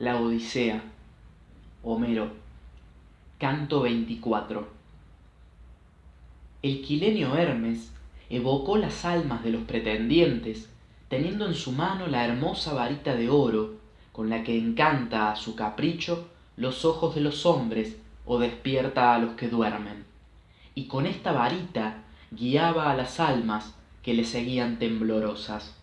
La Odisea. Homero. Canto 24. El quilenio Hermes evocó las almas de los pretendientes, teniendo en su mano la hermosa varita de oro, con la que encanta a su capricho los ojos de los hombres o despierta a los que duermen. Y con esta varita guiaba a las almas que le seguían temblorosas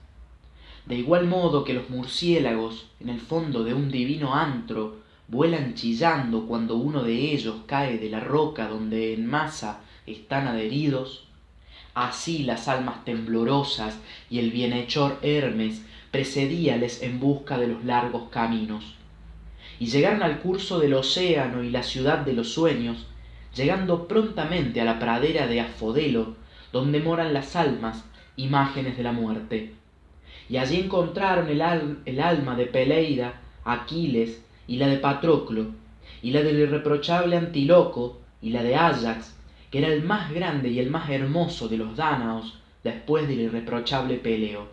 de igual modo que los murciélagos en el fondo de un divino antro vuelan chillando cuando uno de ellos cae de la roca donde en masa están adheridos, así las almas temblorosas y el bienhechor Hermes precedíales en busca de los largos caminos. Y llegaron al curso del océano y la ciudad de los sueños, llegando prontamente a la pradera de Afodelo, donde moran las almas, imágenes de la muerte y allí encontraron el, alma de Peleida, Aquiles, y la de Patroclo, y la del irreprochable Antíloco, y la de Áyax, que era el más grande y el más hermoso de los dánaos después del irreprochable Peleo.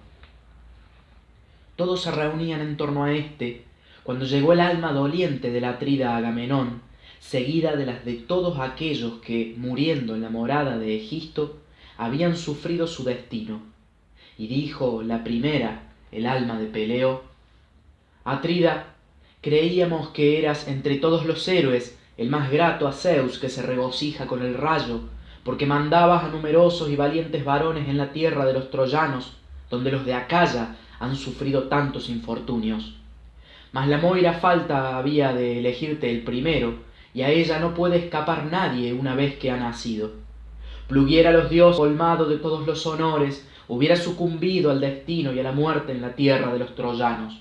Todos se reunían en torno a éste, cuando llegó el alma doliente de la atrida Agamenón, seguida de las de todos aquellos que, muriendo en la morada de Egisto, habían sufrido su destino y dijo la primera, el alma de Peleo, Atrida, creíamos que eras entre todos los héroes el más grato a Zeus que se regocija con el rayo, porque mandabas a numerosos y valientes varones en la tierra de los troyanos, donde los de Acaya han sufrido tantos infortunios. Mas la moira falta había de elegirte el primero, y a ella no puede escapar nadie una vez que ha nacido. Pluguiera los dioses colmado de todos los honores, hubiera sucumbido al destino y a la muerte en la tierra de los troyanos.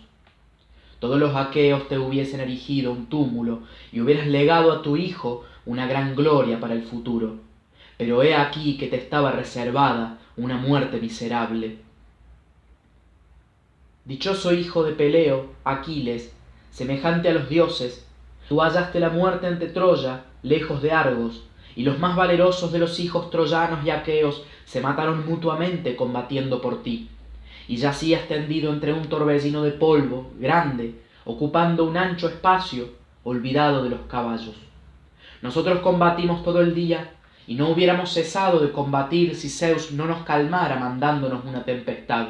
Todos los aqueos te hubiesen erigido un túmulo y hubieras legado a tu hijo una gran gloria para el futuro. Pero he aquí que te estaba reservada una muerte miserable. Dichoso hijo de Peleo, Aquiles, semejante a los dioses, tú hallaste la muerte ante Troya, lejos de Argos, y los más valerosos de los hijos troyanos y aqueos se mataron mutuamente combatiendo por ti, y yacías tendido entre un torbellino de polvo grande, ocupando un ancho espacio, olvidado de los caballos. Nosotros combatimos todo el día, y no hubiéramos cesado de combatir si Zeus no nos calmara mandándonos una tempestad.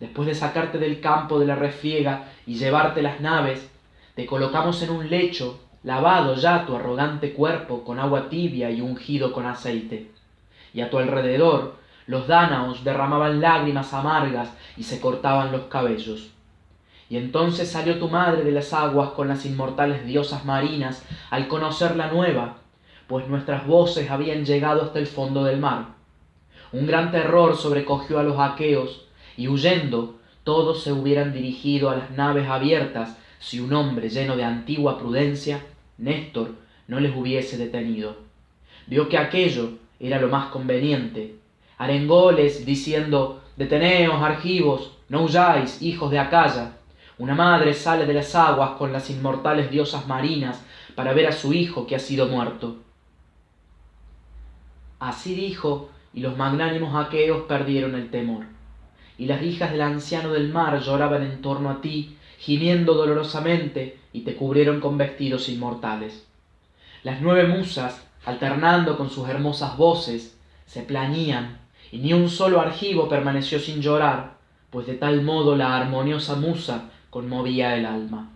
Después de sacarte del campo de la refiega y llevarte las naves, te colocamos en un lecho lavado ya tu arrogante cuerpo con agua tibia y ungido con aceite. Y a tu alrededor los dánaos derramaban lágrimas amargas y se cortaban los cabellos. Y entonces salió tu madre de las aguas con las inmortales diosas marinas al conocer la nueva, pues nuestras voces habían llegado hasta el fondo del mar. Un gran terror sobrecogió a los aqueos, y huyendo todos se hubieran dirigido a las naves abiertas si un hombre lleno de antigua prudencia Néstor no les hubiese detenido. Vio que aquello era lo más conveniente. Arengóles diciendo Deteneos, argivos, no huyáis, hijos de Acaya. Una madre sale de las aguas con las inmortales diosas marinas para ver a su hijo que ha sido muerto. Así dijo, y los magnánimos aqueos perdieron el temor. Y las hijas del anciano del mar lloraban en torno a ti, gimiendo dolorosamente, y te cubrieron con vestidos inmortales. Las nueve musas, alternando con sus hermosas voces, se plañían, y ni un solo argivo permaneció sin llorar, pues de tal modo la armoniosa musa conmovía el alma.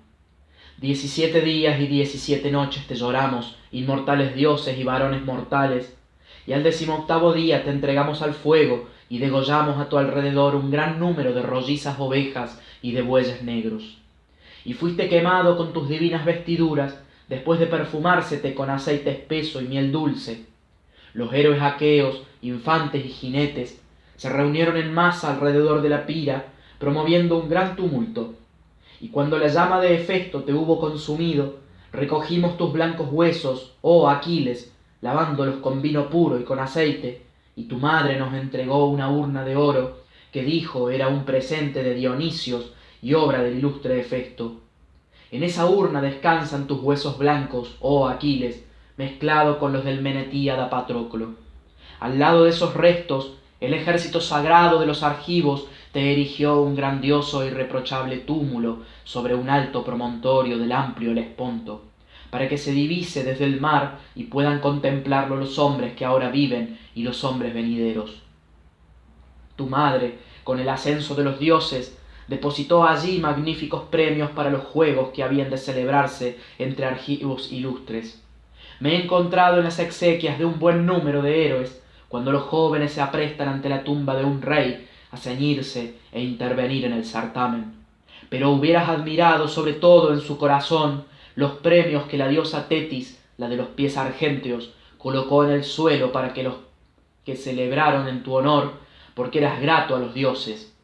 Diecisiete días y diecisiete noches te lloramos, inmortales dioses y varones mortales, y al decimoctavo día te entregamos al fuego y degollamos a tu alrededor un gran número de rollizas ovejas y de bueyes negros y fuiste quemado con tus divinas vestiduras, después de perfumársete con aceite espeso y miel dulce. Los héroes aqueos, infantes y jinetes, se reunieron en masa alrededor de la pira, promoviendo un gran tumulto. Y cuando la llama de Hefesto te hubo consumido, recogimos tus blancos huesos, oh Aquiles, lavándolos con vino puro y con aceite, y tu madre nos entregó una urna de oro, que dijo era un presente de Dionisios, y obra del ilustre efecto. En esa urna descansan tus huesos blancos, oh Aquiles, mezclado con los del Menetíada Patroclo. Al lado de esos restos, el ejército sagrado de los argivos te erigió un grandioso e irreprochable túmulo sobre un alto promontorio del amplio Helesponto, para que se divise desde el mar y puedan contemplarlo los hombres que ahora viven y los hombres venideros. Tu madre, con el ascenso de los dioses, depositó allí magníficos premios para los juegos que habían de celebrarse entre argivos ilustres. Me he encontrado en las exequias de un buen número de héroes, cuando los jóvenes se aprestan ante la tumba de un rey a ceñirse e intervenir en el certamen. Pero hubieras admirado sobre todo en su corazón los premios que la diosa Tetis, la de los pies argénteos, colocó en el suelo para que los que celebraron en tu honor, porque eras grato a los dioses.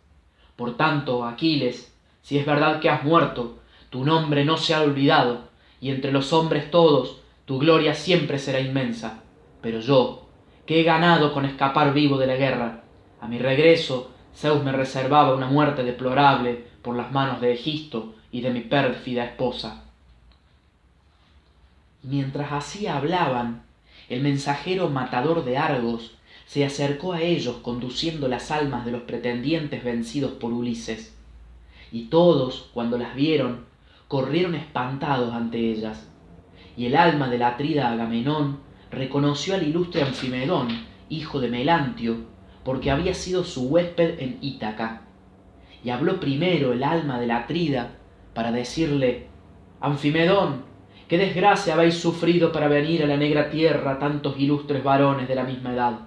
Por tanto, Aquiles, si es verdad que has muerto, tu nombre no se ha olvidado, y entre los hombres todos tu gloria siempre será inmensa. Pero yo, que he ganado con escapar vivo de la guerra, a mi regreso Zeus me reservaba una muerte deplorable por las manos de Egisto y de mi pérfida esposa. Mientras así hablaban, el mensajero matador de Argos se acercó a ellos conduciendo las almas de los pretendientes vencidos por Ulises. Y todos, cuando las vieron, corrieron espantados ante ellas. Y el alma del atrida Agamenón reconoció al ilustre Anfimedón, hijo de Melantio, porque había sido su huésped en Ítaca. Y habló primero el alma del atrida para decirle, Anfimedón, qué desgracia habéis sufrido para venir a la negra tierra tantos ilustres varones de la misma edad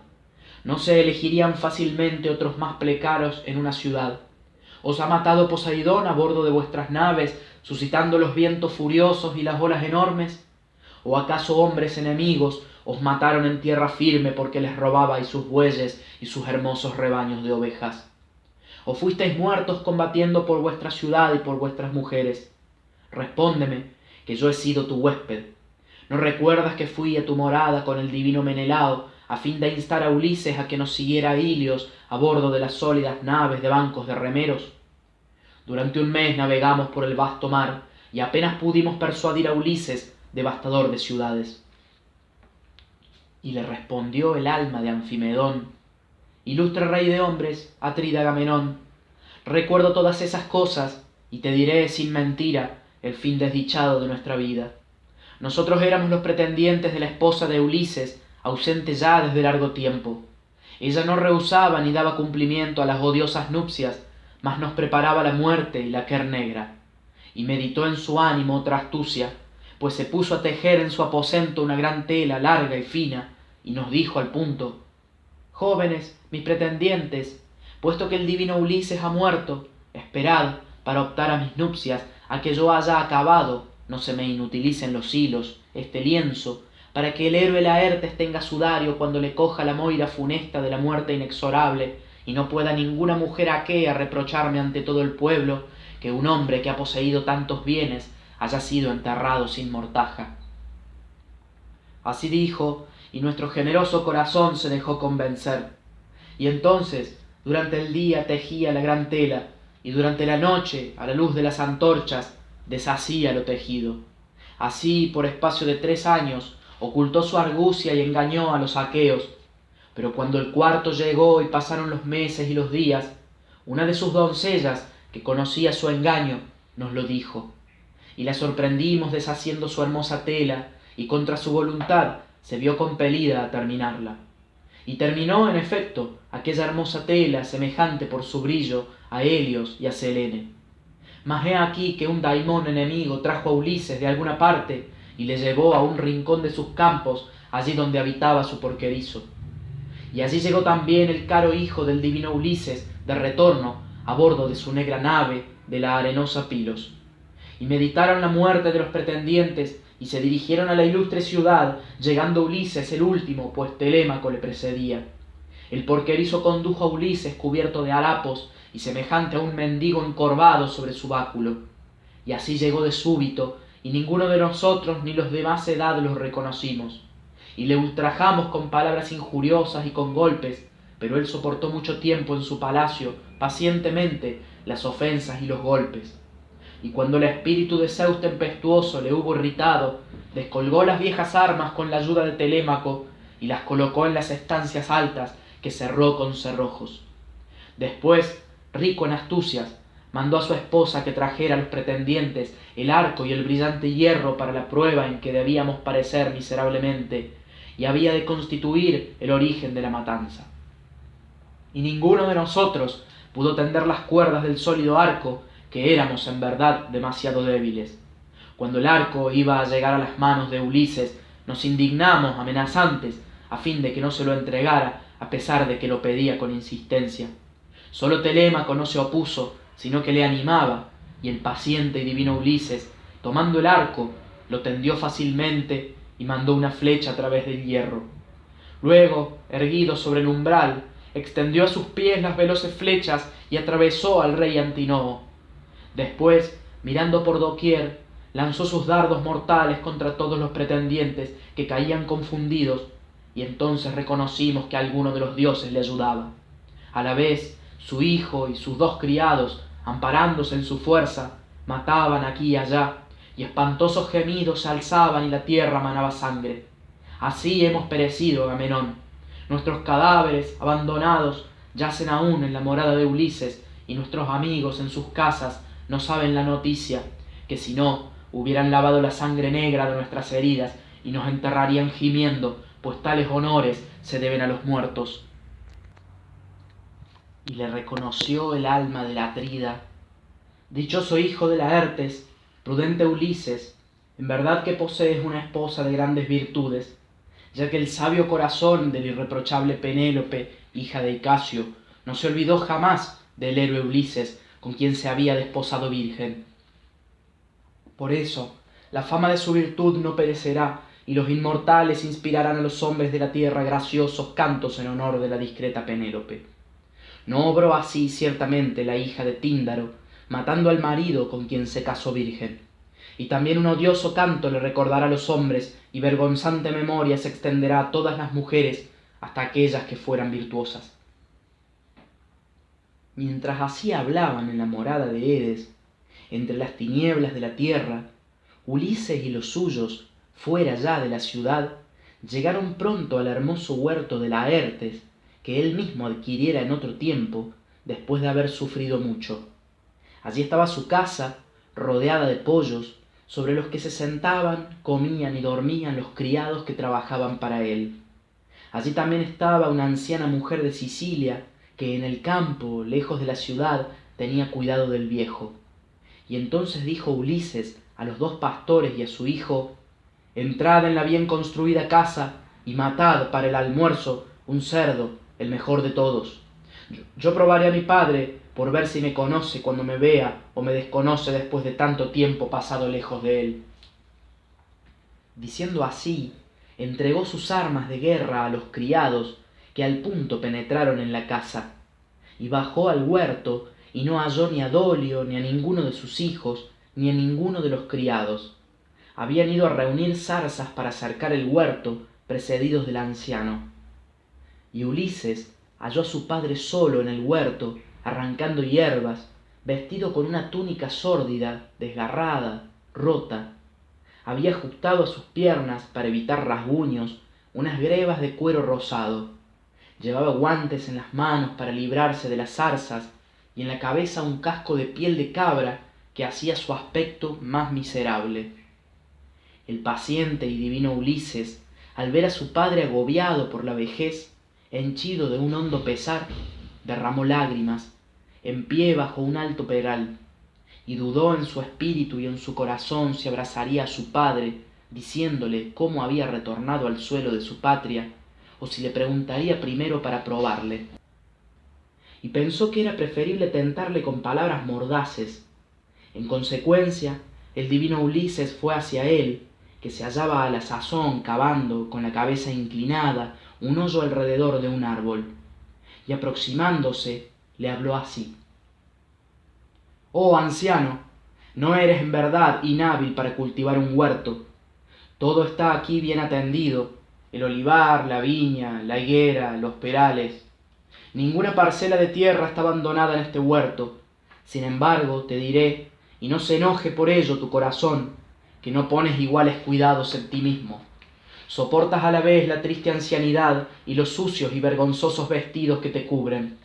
no se elegirían fácilmente otros más plecaros en una ciudad. Os ha matado Poseidón a bordo de vuestras naves, suscitando los vientos furiosos y las olas enormes. ¿O acaso hombres enemigos os mataron en tierra firme porque les robabais sus bueyes y sus hermosos rebaños de ovejas? ¿O fuisteis muertos combatiendo por vuestra ciudad y por vuestras mujeres? Respóndeme, que yo he sido tu huésped. ¿No recuerdas que fui a tu morada con el divino Menelao a fin de instar a Ulises a que nos siguiera a Ilios a bordo de las sólidas naves de bancos de remeros. Durante un mes navegamos por el vasto mar y apenas pudimos persuadir a Ulises, devastador de ciudades. Y le respondió el alma de Anfimedón, Ilustre rey de hombres, Atrida Agamenón, recuerdo todas esas cosas y te diré sin mentira el fin desdichado de nuestra vida. Nosotros éramos los pretendientes de la esposa de Ulises, ausente ya desde largo tiempo. Ella no rehusaba ni daba cumplimiento a las odiosas nupcias, mas nos preparaba la muerte y la quer negra. Y meditó en su ánimo otra astucia, pues se puso a tejer en su aposento una gran tela larga y fina, y nos dijo al punto Jóvenes, mis pretendientes, puesto que el divino Ulises ha muerto, esperad, para optar a mis nupcias, a que yo haya acabado, no se me inutilicen los hilos, este lienzo, para que el héroe Laertes tenga sudario cuando le coja la moira funesta de la muerte inexorable, y no pueda ninguna mujer aquea reprocharme ante todo el pueblo que un hombre que ha poseído tantos bienes haya sido enterrado sin mortaja. Así dijo, y nuestro generoso corazón se dejó convencer. Y entonces, durante el día tejía la gran tela, y durante la noche, a la luz de las antorchas, deshacía lo tejido. Así, por espacio de tres años, ocultó su argucia y engañó a los aqueos. Pero cuando el cuarto llegó y pasaron los meses y los días, una de sus doncellas, que conocía su engaño, nos lo dijo. Y la sorprendimos deshaciendo su hermosa tela, y contra su voluntad se vio compelida a terminarla. Y terminó, en efecto, aquella hermosa tela, semejante por su brillo a Helios y a Selene. Mas he aquí que un daimón enemigo trajo a Ulises de alguna parte y le llevó a un rincón de sus campos, allí donde habitaba su porquerizo. Y allí llegó también el caro hijo del divino Ulises, de retorno, a bordo de su negra nave de la arenosa Pilos. Y meditaron la muerte de los pretendientes, y se dirigieron a la ilustre ciudad, llegando Ulises el último, pues Telémaco le precedía. El porquerizo condujo a Ulises cubierto de harapos y semejante a un mendigo encorvado sobre su báculo. Y así llegó de súbito y ninguno de nosotros ni los de más edad los reconocimos. Y le ultrajamos con palabras injuriosas y con golpes, pero él soportó mucho tiempo en su palacio, pacientemente, las ofensas y los golpes. Y cuando el espíritu de Zeus tempestuoso le hubo irritado, descolgó las viejas armas con la ayuda de Telémaco y las colocó en las estancias altas que cerró con cerrojos. Después rico en astucias, mandó a su esposa que trajera a los pretendientes el arco y el brillante hierro para la prueba en que debíamos parecer miserablemente y había de constituir el origen de la matanza. Y ninguno de nosotros pudo tender las cuerdas del sólido arco, que éramos en verdad demasiado débiles. Cuando el arco iba a llegar a las manos de Ulises, nos indignamos amenazantes a fin de que no se lo entregara, a pesar de que lo pedía con insistencia. Solo Telémaco no se opuso, sino que le animaba, y el paciente y divino Ulises, tomando el arco, lo tendió fácilmente y mandó una flecha a través del hierro. Luego, erguido sobre el umbral, extendió a sus pies las veloces flechas y atravesó al rey Antinoo. Después, mirando por doquier, lanzó sus dardos mortales contra todos los pretendientes que caían confundidos, y entonces reconocimos que alguno de los dioses le ayudaba. A la vez, su hijo y sus dos criados amparándose en su fuerza, mataban aquí y allá, y espantosos gemidos se alzaban y la tierra manaba sangre. Así hemos perecido, Agamenón. Nuestros cadáveres, abandonados, yacen aún en la morada de Ulises, y nuestros amigos en sus casas no saben la noticia, que si no, hubieran lavado la sangre negra de nuestras heridas y nos enterrarían gimiendo, pues tales honores se deben a los muertos y le reconoció el alma de la Atrida. Dichoso hijo de Laertes, prudente Ulises, en verdad que posees una esposa de grandes virtudes, ya que el sabio corazón del irreprochable Penélope, hija de Icasio, no se olvidó jamás del héroe Ulises, con quien se había desposado virgen. Por eso, la fama de su virtud no perecerá, y los inmortales inspirarán a los hombres de la tierra graciosos cantos en honor de la discreta Penélope. No obró así ciertamente la hija de Tíndaro, matando al marido con quien se casó virgen. Y también un odioso canto le recordará a los hombres, y vergonzante memoria se extenderá a todas las mujeres, hasta aquellas que fueran virtuosas. Mientras así hablaban en la morada de Edes, entre las tinieblas de la tierra, Ulises y los suyos, fuera ya de la ciudad, llegaron pronto al hermoso huerto de Laertes, que él mismo adquiriera en otro tiempo, después de haber sufrido mucho. Allí estaba su casa, rodeada de pollos, sobre los que se sentaban, comían y dormían los criados que trabajaban para él. Allí también estaba una anciana mujer de Sicilia, que en el campo, lejos de la ciudad, tenía cuidado del viejo. Y entonces dijo Ulises a los dos pastores y a su hijo, Entrad en la bien construida casa y matad para el almuerzo un cerdo el mejor de todos. Yo, probaré a mi padre por ver si me conoce cuando me vea o me desconoce después de tanto tiempo pasado lejos de él. Diciendo así, entregó sus armas de guerra a los criados que al punto penetraron en la casa, y bajó al huerto y no halló ni a Dolio ni a ninguno de sus hijos ni a ninguno de los criados. Habían ido a reunir zarzas para cercar el huerto, precedidos del anciano y Ulises halló a su padre solo en el huerto, arrancando hierbas, vestido con una túnica sórdida, desgarrada, rota. Había ajustado a sus piernas, para evitar rasguños, unas grebas de cuero rosado. Llevaba guantes en las manos para librarse de las zarzas y en la cabeza un casco de piel de cabra que hacía su aspecto más miserable. El paciente y divino Ulises, al ver a su padre agobiado por la vejez, henchido de un hondo pesar, derramó lágrimas, en pie bajo un alto peral, y dudó en su espíritu y en su corazón si abrazaría a su padre, diciéndole cómo había retornado al suelo de su patria, o si le preguntaría primero para probarle. Y pensó que era preferible tentarle con palabras mordaces. En consecuencia, el divino Ulises fue hacia él, que se hallaba a la sazón cavando con la cabeza inclinada un hoyo alrededor de un árbol, y aproximándose le habló así. Oh anciano, no eres en verdad inhábil para cultivar un huerto. Todo está aquí bien atendido, el olivar, la viña, la higuera, los perales. Ninguna parcela de tierra está abandonada en este huerto. Sin embargo, te diré, y no se enoje por ello tu corazón, que no pones iguales cuidados en ti mismo soportas a la vez la triste ancianidad y los sucios y vergonzosos vestidos que te cubren.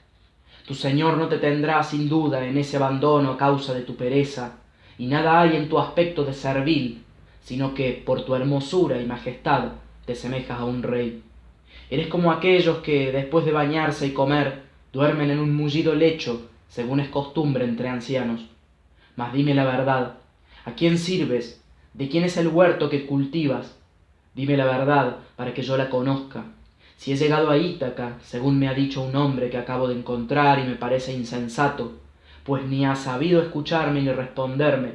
Tu Señor no te tendrá sin duda en ese abandono a causa de tu pereza, y nada hay en tu aspecto de servil, sino que por tu hermosura y majestad te semejas a un rey. Eres como aquellos que, después de bañarse y comer, duermen en un mullido lecho, según es costumbre entre ancianos. Mas dime la verdad, ¿a quién sirves? ¿De quién es el huerto que cultivas? Dime la verdad para que yo la conozca. Si he llegado a Ítaca, según me ha dicho un hombre que acabo de encontrar y me parece insensato, pues ni ha sabido escucharme ni responderme,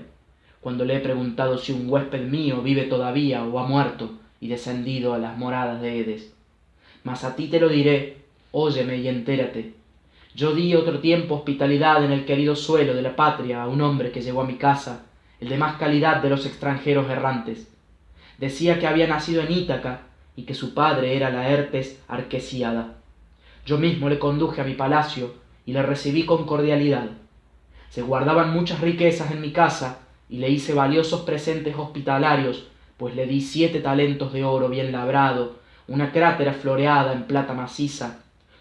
cuando le he preguntado si un huésped mío vive todavía o ha muerto y descendido a las moradas de Edes. Mas a ti te lo diré, óyeme y entérate. Yo di otro tiempo hospitalidad en el querido suelo de la patria a un hombre que llegó a mi casa, el de más calidad de los extranjeros errantes. Decía que había nacido en Ítaca y que su padre era Laertes Arquesiada. Yo mismo le conduje a mi palacio y le recibí con cordialidad. Se guardaban muchas riquezas en mi casa y le hice valiosos presentes hospitalarios, pues le di siete talentos de oro bien labrado, una crátera floreada en plata maciza,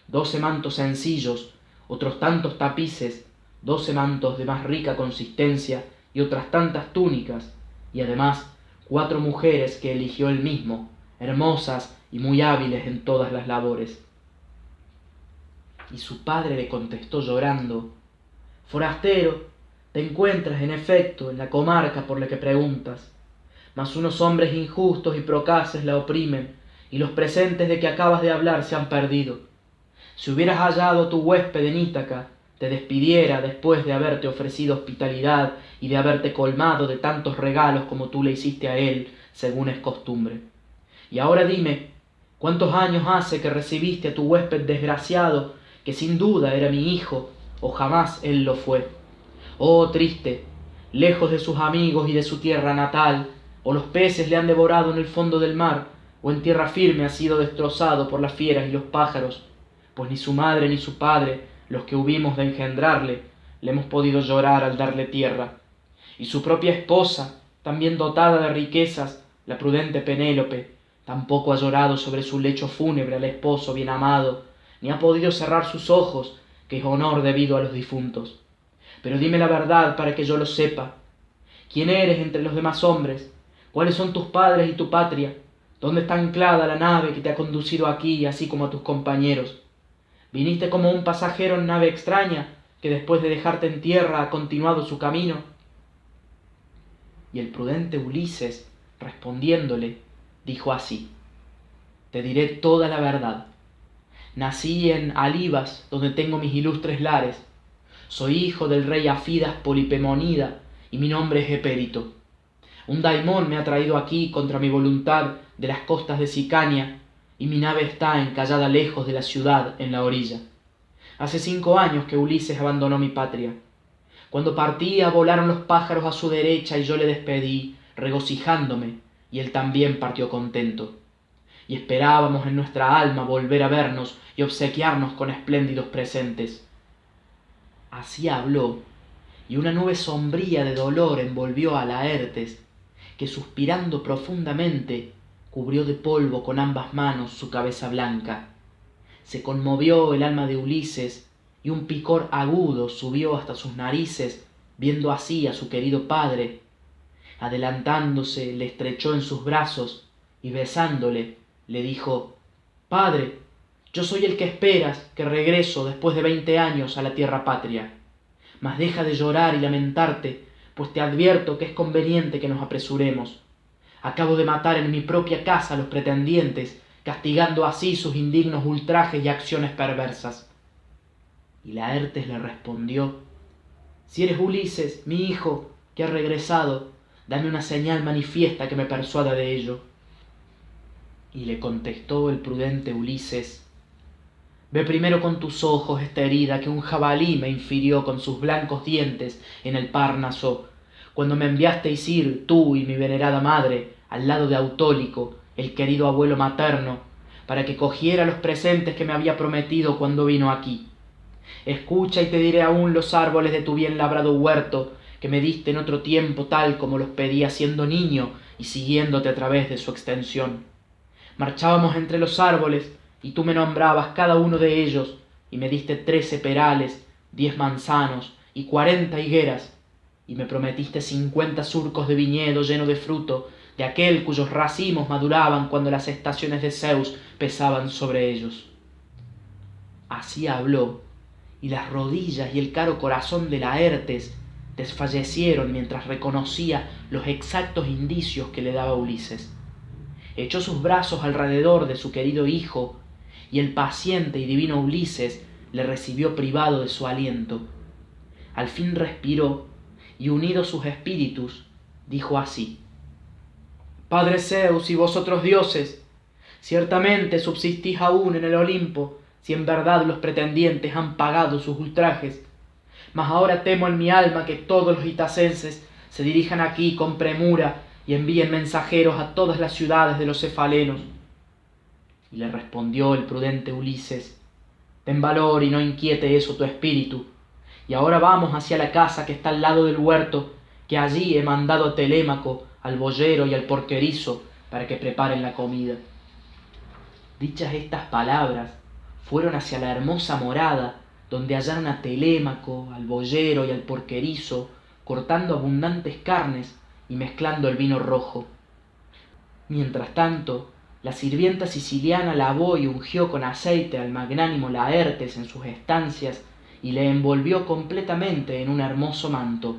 doce mantos sencillos, otros tantos tapices, doce mantos de más rica consistencia y otras tantas túnicas, y además cuatro mujeres que eligió él mismo, hermosas y muy hábiles en todas las labores. Y su padre le contestó llorando, Forastero, te encuentras en efecto en la comarca por la que preguntas, mas unos hombres injustos y procaces la oprimen, y los presentes de que acabas de hablar se han perdido. Si hubieras hallado tu huésped en Ítaca, te despidiera después de haberte ofrecido hospitalidad y de haberte colmado de tantos regalos como tú le hiciste a él, según es costumbre. Y ahora dime, ¿cuántos años hace que recibiste a tu huésped desgraciado, que sin duda era mi hijo, o jamás él lo fue? Oh triste, lejos de sus amigos y de su tierra natal, o los peces le han devorado en el fondo del mar, o en tierra firme ha sido destrozado por las fieras y los pájaros, pues ni su madre ni su padre, los que hubimos de engendrarle, le hemos podido llorar al darle tierra. Y su propia esposa, también dotada de riquezas, la prudente Penélope, Tampoco ha llorado sobre su lecho fúnebre al esposo bien amado, ni ha podido cerrar sus ojos, que es honor debido a los difuntos. Pero dime la verdad para que yo lo sepa. ¿Quién eres entre los demás hombres? ¿Cuáles son tus padres y tu patria? ¿Dónde está anclada la nave que te ha conducido aquí, así como a tus compañeros? ¿Viniste como un pasajero en nave extraña, que después de dejarte en tierra ha continuado su camino? Y el prudente Ulises, respondiéndole, dijo así, Te diré toda la verdad. Nací en Alibas, donde tengo mis ilustres lares. Soy hijo del rey Afidas Polipemonida, y mi nombre es Epérito. Un daimón me ha traído aquí contra mi voluntad de las costas de Sicania, y mi nave está encallada lejos de la ciudad en la orilla. Hace cinco años que Ulises abandonó mi patria. Cuando partía volaron los pájaros a su derecha y yo le despedí, regocijándome, y él también partió contento. Y esperábamos en nuestra alma volver a vernos y obsequiarnos con espléndidos presentes. Así habló, y una nube sombría de dolor envolvió a Laertes, que suspirando profundamente cubrió de polvo con ambas manos su cabeza blanca. Se conmovió el alma de Ulises, y un picor agudo subió hasta sus narices, viendo así a su querido padre, adelantándose le estrechó en sus brazos y besándole le dijo Padre, yo soy el que esperas que regreso después de veinte años a la tierra patria. Mas deja de llorar y lamentarte, pues te advierto que es conveniente que nos apresuremos. Acabo de matar en mi propia casa a los pretendientes, castigando así sus indignos ultrajes y acciones perversas. Y Laertes le respondió Si eres Ulises, mi hijo, que ha regresado, dame una señal manifiesta que me persuada de ello. Y le contestó el prudente Ulises, Ve primero con tus ojos esta herida que un jabalí me infirió con sus blancos dientes en el Párnaso, cuando me enviasteis ir, tú y mi venerada madre, al lado de Autólico, el querido abuelo materno, para que cogiera los presentes que me había prometido cuando vino aquí. Escucha y te diré aún los árboles de tu bien labrado huerto, que me diste en otro tiempo tal como los pedía siendo niño y siguiéndote a través de su extensión. Marchábamos entre los árboles y tú me nombrabas cada uno de ellos, y me diste trece perales, diez manzanos y cuarenta higueras, y me prometiste cincuenta surcos de viñedo lleno de fruto, de aquel cuyos racimos maduraban cuando las estaciones de Zeus pesaban sobre ellos. Así habló, y las rodillas y el caro corazón de Laertes desfallecieron mientras reconocía los exactos indicios que le daba Ulises. Echó sus brazos alrededor de su querido hijo, y el paciente y divino Ulises le recibió privado de su aliento. Al fin respiró, y unidos sus espíritus, dijo así Padre Zeus y vosotros dioses, ciertamente subsistís aún en el Olimpo, si en verdad los pretendientes han pagado sus ultrajes. Mas ahora temo en mi alma que todos los itacenses se dirijan aquí con premura y envíen mensajeros a todas las ciudades de los cefalenos. Y le respondió el prudente Ulises, Ten valor y no inquiete eso tu espíritu. Y ahora vamos hacia la casa que está al lado del huerto, que allí he mandado a Telémaco, al boyero y al porquerizo, para que preparen la comida. Dichas estas palabras, fueron hacia la hermosa morada, donde hallaron a Telémaco, al boyero y al porquerizo, cortando abundantes carnes y mezclando el vino rojo. Mientras tanto, la sirvienta siciliana lavó y ungió con aceite al magnánimo Laertes en sus estancias y le envolvió completamente en un hermoso manto.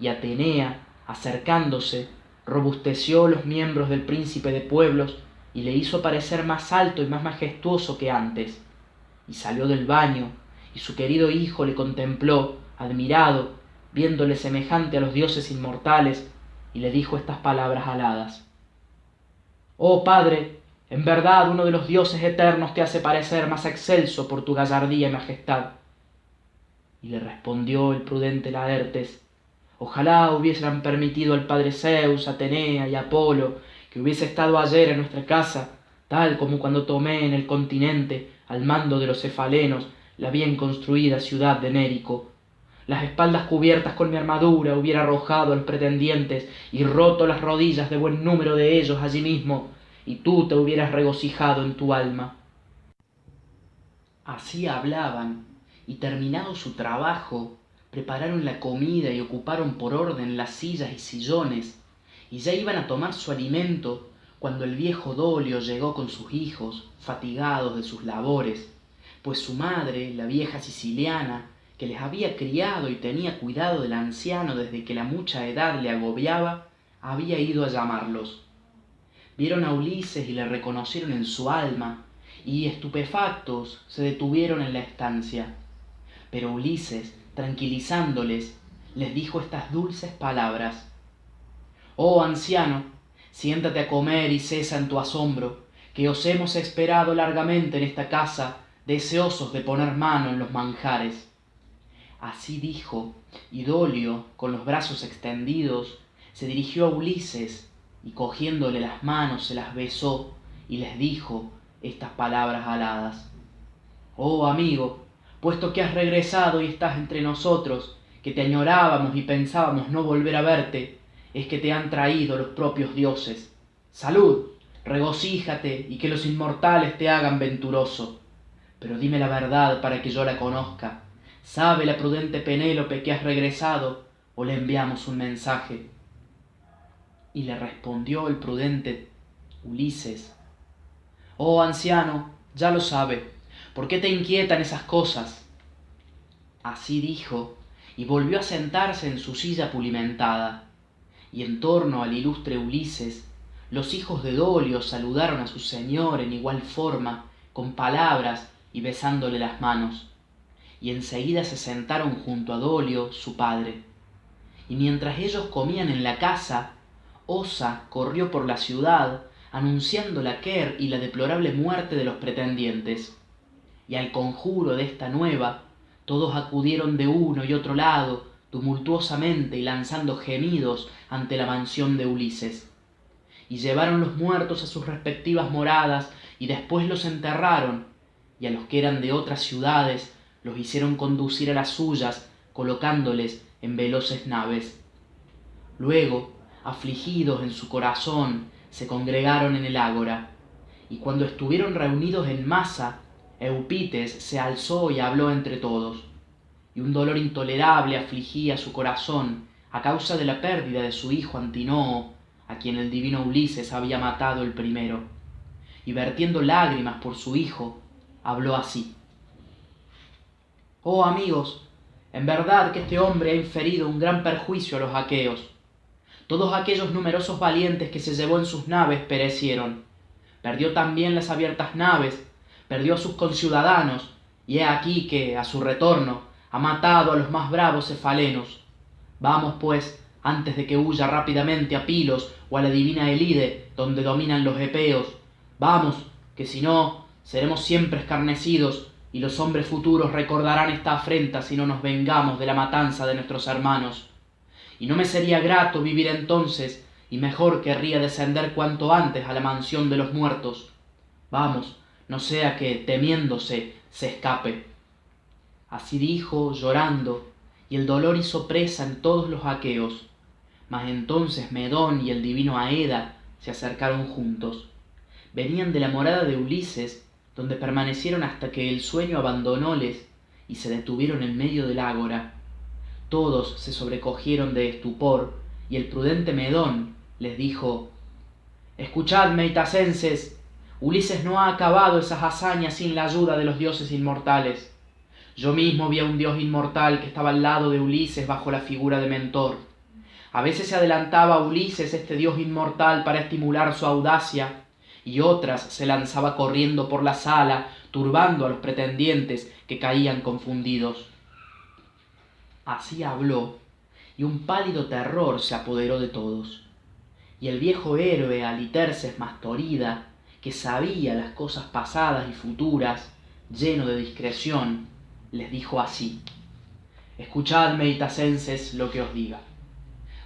Y Atenea, acercándose, robusteció los miembros del príncipe de pueblos y le hizo parecer más alto y más majestuoso que antes y salió del baño, y su querido hijo le contempló, admirado, viéndole semejante a los dioses inmortales, y le dijo estas palabras aladas. Oh Padre, en verdad uno de los dioses eternos te hace parecer más excelso por tu gallardía y majestad. Le respondió el prudente Laertes, Ojalá hubiesen permitido al padre Zeus, Atenea y Apolo que hubiese estado ayer en nuestra casa, tal como cuando tomé en el continente al mando de los cefalenos la bien construida ciudad de Nérico. Las espaldas cubiertas con mi armadura hubiera arrojado a los pretendientes y roto las rodillas de buen número de ellos allí mismo, y tú te hubieras regocijado en tu alma. Así hablaban, y terminado su trabajo, prepararon la comida y ocuparon por orden las sillas y sillones, y ya iban a tomar su alimento cuando el viejo Dolio llegó con sus hijos, fatigados de sus labores, pues su madre, la vieja siciliana, que les había criado y tenía cuidado del anciano desde que la mucha edad le agobiaba, había ido a llamarlos. Vieron a Ulises y le reconocieron en su alma, y estupefactos se detuvieron en la estancia. Pero Ulises, tranquilizándoles, les dijo estas dulces palabras. Oh anciano, siéntate a comer y cesa en tu asombro, que os hemos esperado largamente en esta casa, deseosos de poner mano en los manjares. Así dijo, y Dolio, con los brazos extendidos, se dirigió a Ulises, y cogiéndole las manos se las besó, y les dijo estas palabras aladas. Oh amigo, puesto que has regresado y estás entre nosotros, que te añorábamos y pensábamos no volver a verte, es que te han traído los propios dioses. Salud, regocíjate y que los inmortales te hagan venturoso. Pero dime la verdad para que yo la conozca. ¿Sabe la prudente Penélope que has regresado o le enviamos un mensaje? Y le respondió el prudente Ulises. Oh anciano, ya lo sabe. ¿Por qué te inquietan esas cosas? Así dijo, y volvió a sentarse en su silla pulimentada y en torno al ilustre Ulises, los hijos de Dolio saludaron a su señor en igual forma, con palabras y besándole las manos, y enseguida se sentaron junto a Dolio, su padre. Y mientras ellos comían en la casa, Osa corrió por la ciudad, anunciando la quer y la deplorable muerte de los pretendientes. Y al conjuro de esta nueva, todos acudieron de uno y otro lado, tumultuosamente y lanzando gemidos ante la mansión de Ulises. Y llevaron los muertos a sus respectivas moradas y después los enterraron, y a los que eran de otras ciudades los hicieron conducir a las suyas, colocándoles en veloces naves. Luego, afligidos en su corazón, se congregaron en el ágora, y cuando estuvieron reunidos en masa, Eupites se alzó y habló entre todos, y un dolor intolerable afligía su corazón a causa de la pérdida de su hijo Antinoo, a quien el divino Ulises había matado el primero, y vertiendo lágrimas por su hijo, habló así. Oh amigos, en verdad que este hombre ha inferido un gran perjuicio a los aqueos. Todos aquellos numerosos valientes que se llevó en sus naves perecieron. Perdió también las abiertas naves, perdió a sus conciudadanos, y he aquí que, a su retorno, ha matado a los más bravos cefalenos. Vamos, pues, antes de que huya rápidamente a Pilos o a la divina Elide, donde dominan los epeos. Vamos, que si no, seremos siempre escarnecidos, y los hombres futuros recordarán esta afrenta si no nos vengamos de la matanza de nuestros hermanos. Y no me sería grato vivir entonces, y mejor querría descender cuanto antes a la mansión de los muertos. Vamos, no sea que, temiéndose, se escape. Así dijo, llorando, y el dolor hizo presa en todos los aqueos. Mas entonces Medón y el divino Aeda se acercaron juntos. Venían de la morada de Ulises, donde permanecieron hasta que el sueño abandonóles y se detuvieron en medio del ágora. Todos se sobrecogieron de estupor, y el prudente Medón les dijo Escuchadme, itacenses, Ulises no ha acabado esas hazañas sin la ayuda de los dioses inmortales. Yo mismo vi a un dios inmortal que estaba al lado de Ulises bajo la figura de Mentor. A veces se adelantaba a Ulises este dios inmortal para estimular su audacia, y otras se lanzaba corriendo por la sala, turbando a los pretendientes que caían confundidos. Así habló, y un pálido terror se apoderó de todos. Y el viejo héroe Aliterces Mastorida, que sabía las cosas pasadas y futuras, lleno de discreción, les dijo así escuchadme itacenses lo que os diga.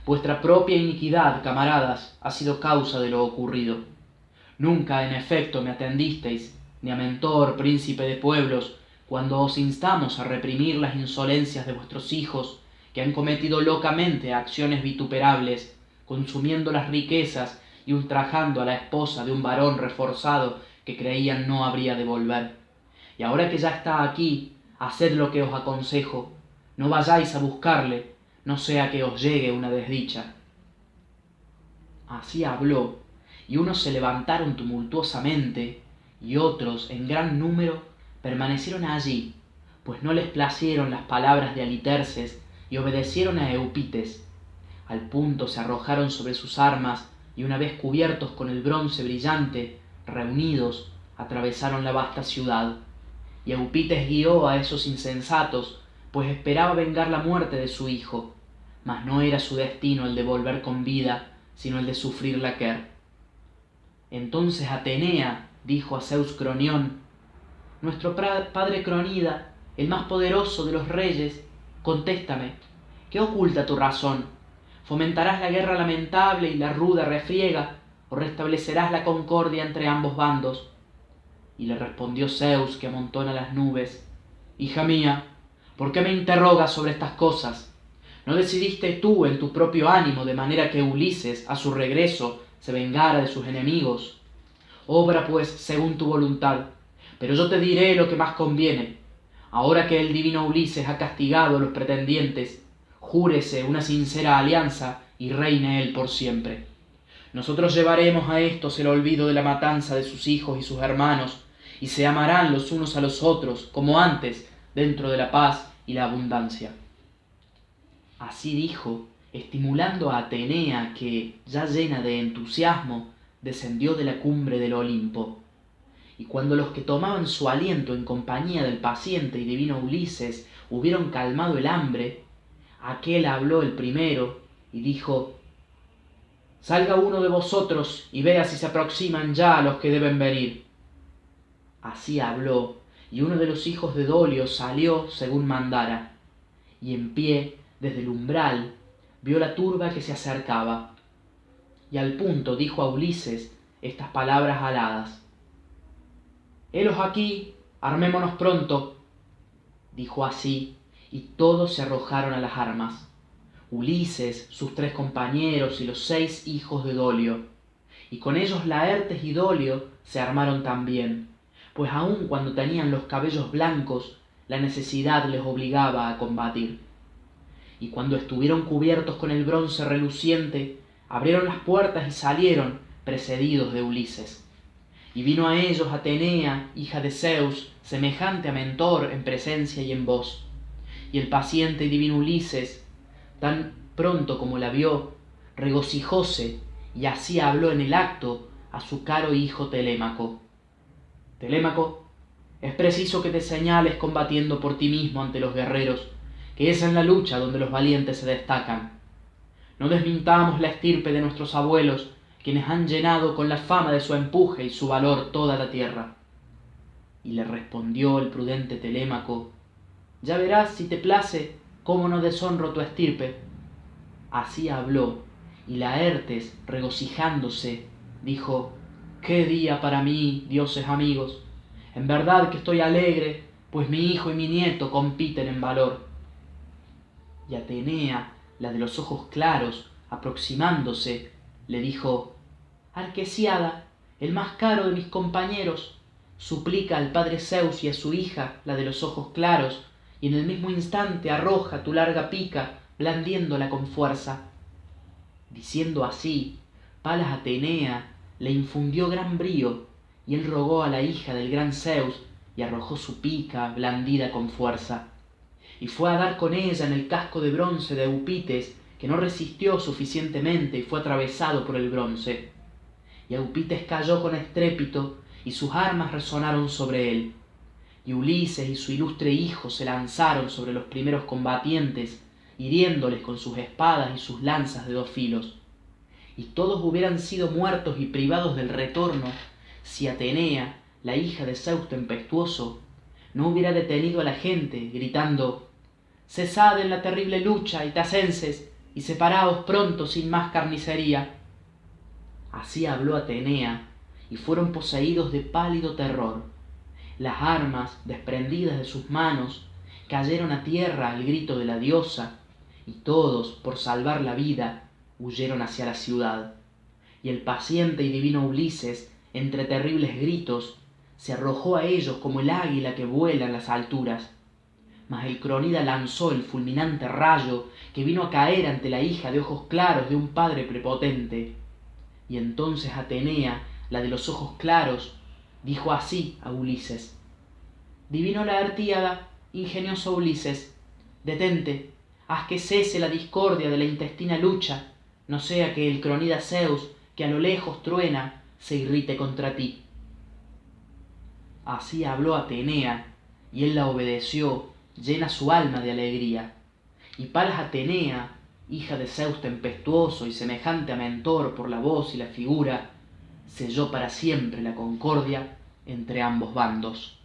Vuestra propia iniquidad camaradas ha sido causa de lo ocurrido. Nunca en efecto me atendisteis ni a mentor príncipe de pueblos cuando os instamos a reprimir las insolencias de vuestros hijos que han cometido locamente acciones vituperables consumiendo las riquezas y ultrajando a la esposa de un varón reforzado que creían no habría de volver y ahora que ya está aquí haced lo que os aconsejo, no vayáis a buscarle, no sea que os llegue una desdicha. Así habló, y unos se levantaron tumultuosamente, y otros, en gran número, permanecieron allí, pues no les placieron las palabras de Aliterces, y obedecieron a Eupites. Al punto se arrojaron sobre sus armas, y una vez cubiertos con el bronce brillante, reunidos, atravesaron la vasta ciudad y Eupites guió a esos insensatos, pues esperaba vengar la muerte de su hijo, mas no era su destino el de volver con vida, sino el de sufrir la quer. Entonces Atenea dijo a Zeus Cronión, Nuestro padre Cronida, el más poderoso de los reyes, contéstame, ¿qué oculta tu razón? ¿Fomentarás la guerra lamentable y la ruda refriega, o restablecerás la concordia entre ambos bandos? Y le respondió Zeus, que amontona las nubes, Hija mía, ¿por qué me interrogas sobre estas cosas? ¿No decidiste tú en tu propio ánimo de manera que Ulises, a su regreso, se vengara de sus enemigos? Obra pues según tu voluntad, pero yo te diré lo que más conviene. Ahora que el divino Ulises ha castigado a los pretendientes, júrese una sincera alianza y reine él por siempre. Nosotros llevaremos a estos el olvido de la matanza de sus hijos y sus hermanos, y se amarán los unos a los otros, como antes, dentro de la paz y la abundancia. Así dijo, estimulando a Atenea, que, ya llena de entusiasmo, descendió de la cumbre del Olimpo. Y cuando los que tomaban su aliento en compañía del paciente y divino Ulises hubieron calmado el hambre, aquel habló el primero y dijo Salga uno de vosotros y vea si se aproximan ya los que deben venir. Así habló, y uno de los hijos de Dolio salió según mandara, y en pie, desde el umbral, vio la turba que se acercaba. Y al punto dijo a Ulises estas palabras aladas. Helos aquí, armémonos pronto. Dijo así, y todos se arrojaron a las armas. Ulises, sus tres compañeros y los seis hijos de Dolio. Y con ellos Laertes y Dolio se armaron también, pues aun cuando tenían los cabellos blancos, la necesidad les obligaba a combatir. Y cuando estuvieron cubiertos con el bronce reluciente, abrieron las puertas y salieron, precedidos de Ulises. Y vino a ellos Atenea, hija de Zeus, semejante a Mentor en presencia y en voz. Y el paciente y divino Ulises, tan pronto como la vio, regocijóse y así habló en el acto a su caro hijo Telémaco. Telémaco, es preciso que te señales combatiendo por ti mismo ante los guerreros, que es en la lucha donde los valientes se destacan. No desmintamos la estirpe de nuestros abuelos, quienes han llenado con la fama de su empuje y su valor toda la tierra. Y le respondió el prudente Telémaco, ya verás si te place cómo no deshonro tu estirpe. Así habló, y Laertes, regocijándose, dijo, qué día para mí, dioses amigos. En verdad que estoy alegre, pues mi hijo y mi nieto compiten en valor. Y Atenea, la de los ojos claros, aproximándose, le dijo, Arquesiada, el más caro de mis compañeros, suplica al padre Zeus y a su hija, la de los ojos claros, y en el mismo instante arroja tu larga pica, blandiéndola con fuerza. Diciendo así, Palas Atenea le infundió gran brío, y él rogó a la hija del gran Zeus, y arrojó su pica, blandida con fuerza. Y fue a dar con ella en el casco de bronce de Eupites, que no resistió suficientemente y fue atravesado por el bronce. Y Eupites cayó con estrépito, y sus armas resonaron sobre él. Y Ulises y su ilustre hijo se lanzaron sobre los primeros combatientes, hiriéndoles con sus espadas y sus lanzas de dos filos. Y todos hubieran sido muertos y privados del retorno si Atenea, la hija de Zeus tempestuoso, no hubiera detenido a la gente, gritando Cesad en la terrible lucha, itacenses, y separaos pronto sin más carnicería. Así habló Atenea, y fueron poseídos de pálido terror. Las armas, desprendidas de sus manos, cayeron a tierra al grito de la diosa, y todos, por salvar la vida, huyeron hacia la ciudad. Y el paciente y divino Ulises, entre terribles gritos, se arrojó a ellos como el águila que vuela en las alturas mas el cronida lanzó el fulminante rayo que vino a caer ante la hija de ojos claros de un padre prepotente. Y entonces Atenea, la de los ojos claros, dijo así a Ulises Divino la artíada, ingenioso Ulises, detente, haz que cese la discordia de la intestina lucha, no sea que el cronida Zeus, que a lo lejos truena, se irrite contra ti. Así habló Atenea, y él la obedeció llena su alma de alegría. Y Palas Atenea, hija de Zeus tempestuoso y semejante a Mentor por la voz y la figura, selló para siempre la concordia entre ambos bandos.